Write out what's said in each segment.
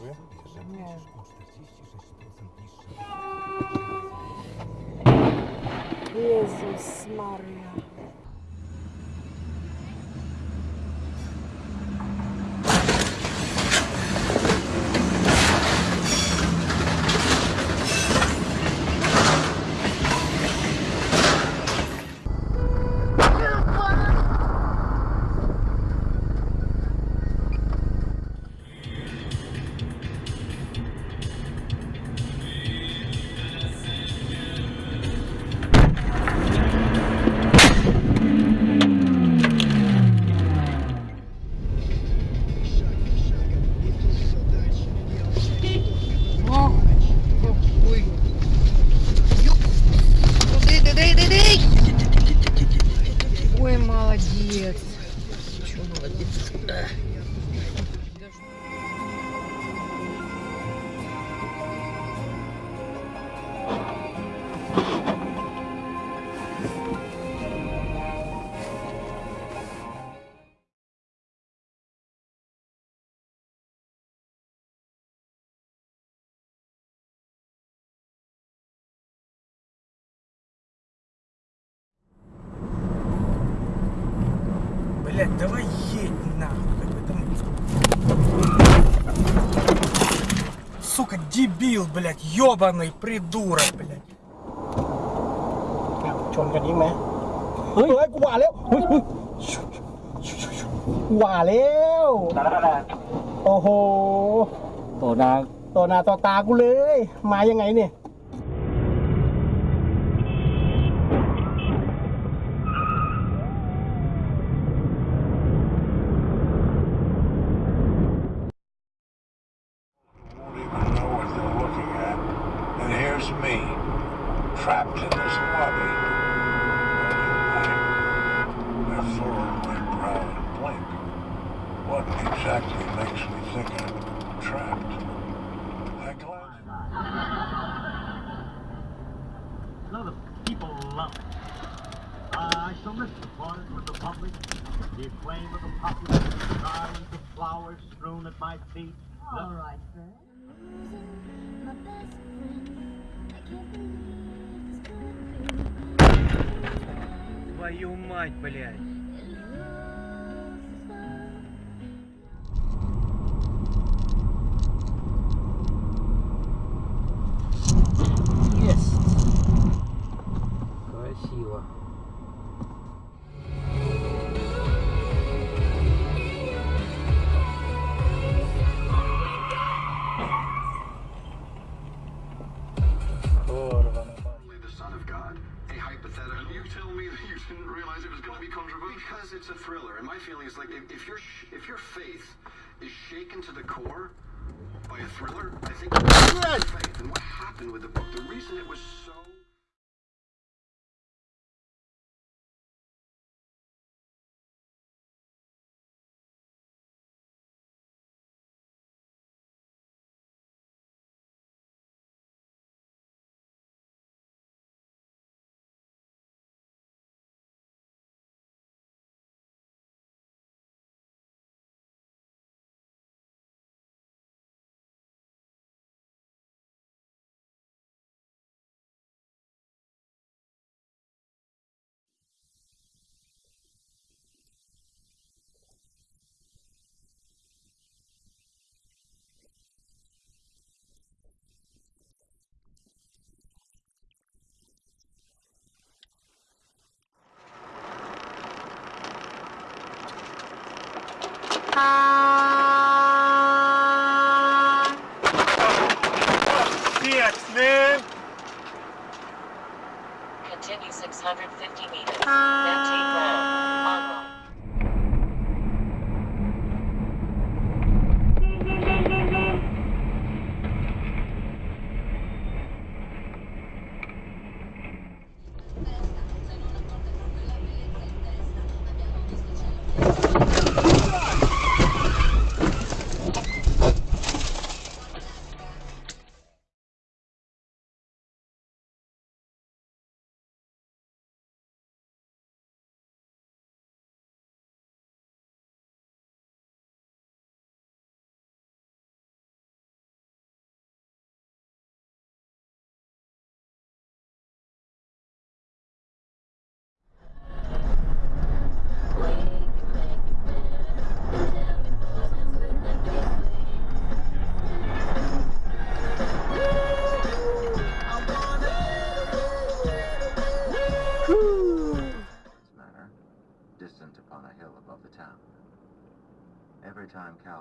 Dziękuję. Jezus Maria. Молодец. Чё молодец? Сука, дебил, блядь, ебаный придурок, блядь. ชนกันอีกไหมเฮ้ยเฮ้ยกูว่าแล้วเฮ้ยเฮ้ยว่าแล้วโอ้โห ต่อนา ต่อหน้าต่อตากูเลย มายังไงเนี่ย the acclaim of the populace, the garlands of flowers strewn at my feet. All right, friend. My best friend. I can't believe this could be. Твою мать, блядь. Tell me that you didn't realize it was going to be controversial because it's a thriller, and my feeling is like if, if your sh- if your faith is shaken to the core by a thriller, I think it's faith. And what happened with the book? The reason it was so Continue 650 meters. Then take ground. Uh,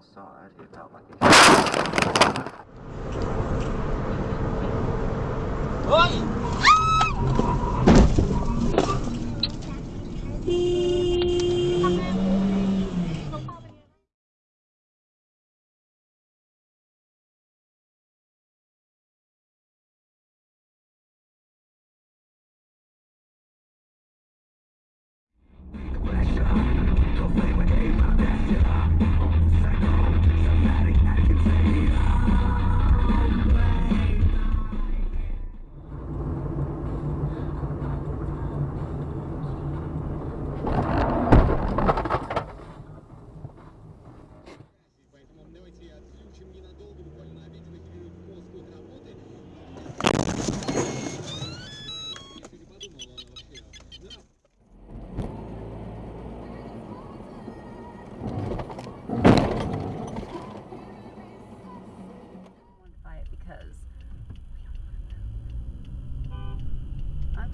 outside, er it felt like it.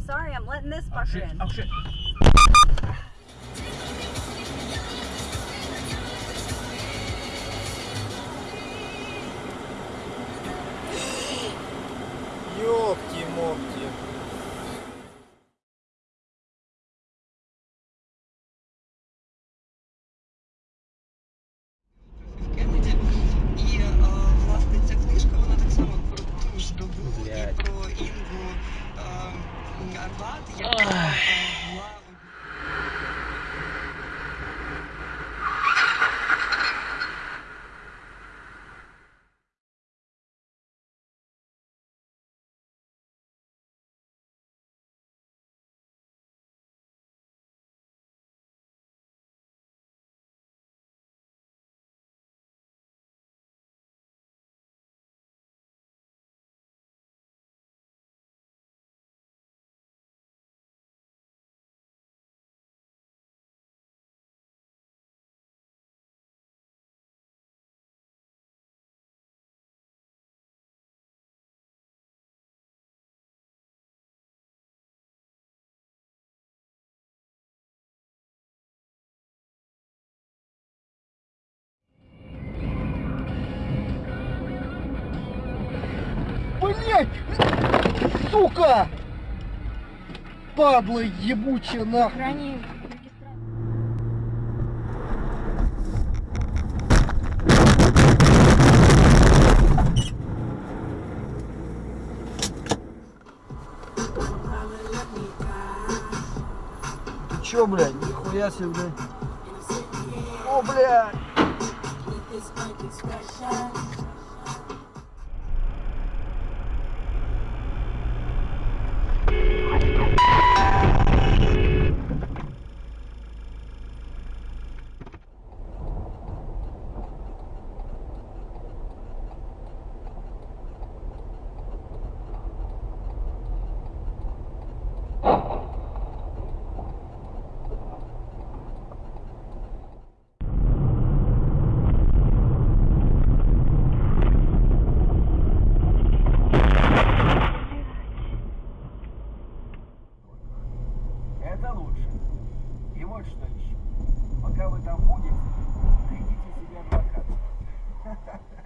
Sorry, I'm letting this oh, fucker in. Oh shit. ж добу Блять! Сука! Падла ебучая нахуй! Ты чё, блядь? Нихуя себе, блядь. О, блядь!